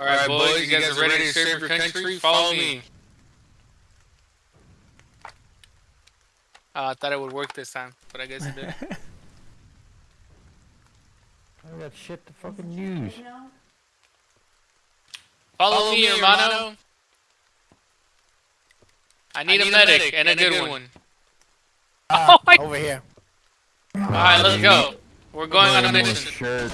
Alright, boys, you guys are ready to serve your country? Follow me. Uh, I thought it would work this time, but I guess it didn't. I got shit to fucking use. Follow, Follow me, hermano. I need, I need a, medic, medic and, and a good, one. one. Uh, oh my over here. Alright, let's go. We're going on a mission.